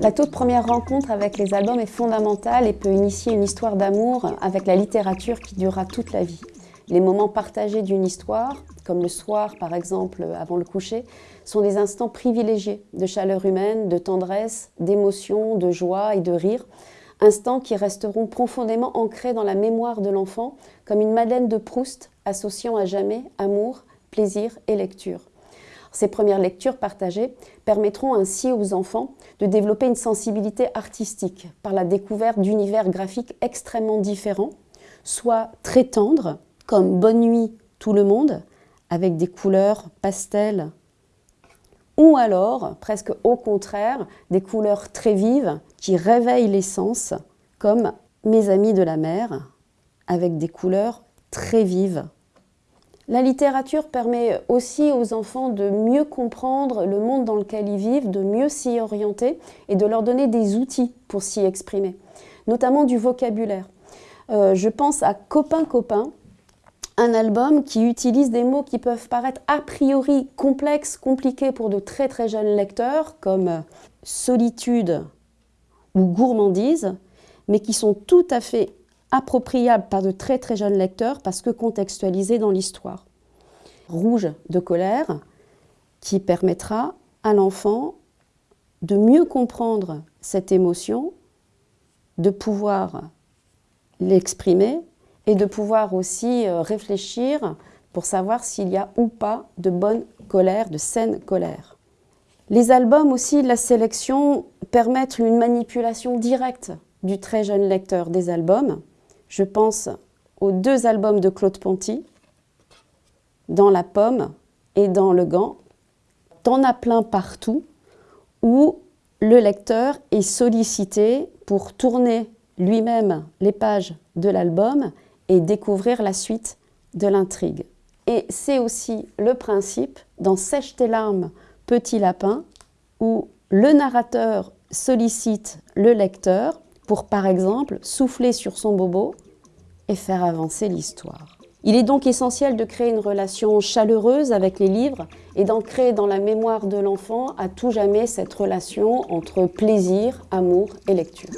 La toute première rencontre avec les albums est fondamentale et peut initier une histoire d'amour avec la littérature qui durera toute la vie. Les moments partagés d'une histoire, comme le soir par exemple avant le coucher, sont des instants privilégiés de chaleur humaine, de tendresse, d'émotion, de joie et de rire, instants qui resteront profondément ancrés dans la mémoire de l'enfant comme une Madeleine de Proust associant à jamais amour, plaisir et lecture. Ces premières lectures partagées permettront ainsi aux enfants de développer une sensibilité artistique par la découverte d'univers graphiques extrêmement différents, soit très tendres, comme Bonne nuit tout le monde, avec des couleurs pastel, ou alors, presque au contraire, des couleurs très vives qui réveillent les sens, comme Mes amis de la mer, avec des couleurs très vives. La littérature permet aussi aux enfants de mieux comprendre le monde dans lequel ils vivent, de mieux s'y orienter et de leur donner des outils pour s'y exprimer, notamment du vocabulaire. Euh, je pense à Copain Copain, un album qui utilise des mots qui peuvent paraître a priori complexes, compliqués pour de très très jeunes lecteurs, comme solitude ou gourmandise, mais qui sont tout à fait appropriable par de très très jeunes lecteurs parce que contextualisé dans l'histoire. Rouge de colère qui permettra à l'enfant de mieux comprendre cette émotion, de pouvoir l'exprimer et de pouvoir aussi euh, réfléchir pour savoir s'il y a ou pas de bonne colère, de saine colère. Les albums aussi, la sélection, permettent une manipulation directe du très jeune lecteur des albums je pense aux deux albums de Claude Ponty, dans La Pomme et dans Le Gant. T'en as plein partout où le lecteur est sollicité pour tourner lui-même les pages de l'album et découvrir la suite de l'intrigue. Et c'est aussi le principe dans Sèche tes larmes, petit lapin, où le narrateur sollicite le lecteur pour par exemple souffler sur son bobo et faire avancer l'histoire. Il est donc essentiel de créer une relation chaleureuse avec les livres et d'ancrer dans la mémoire de l'enfant à tout jamais cette relation entre plaisir, amour et lecture.